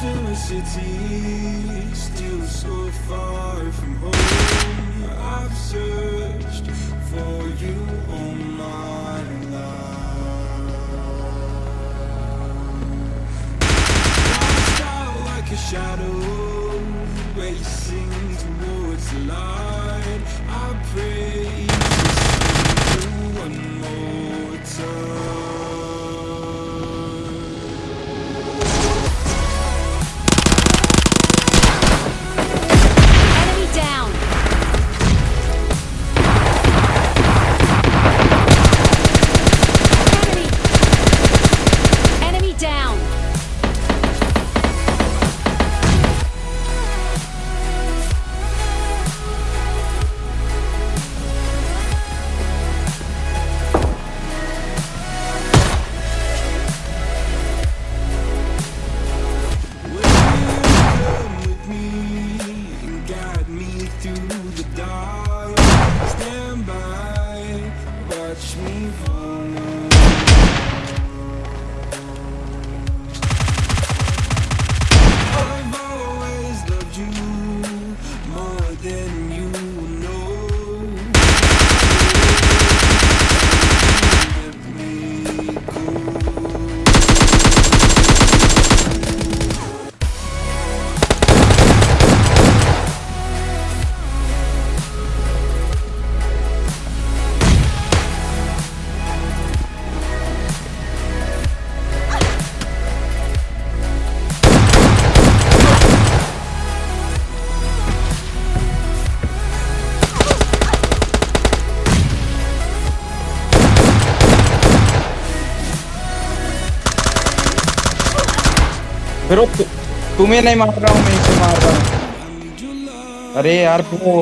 still a city, still so far from home. I've searched for you all my life. Lost out like a shadow, racing towards the light. I watch me फिर तुम्हें नहीं मार रहा हूँ मैं इसे मार रहा हूँ। अरे यार वो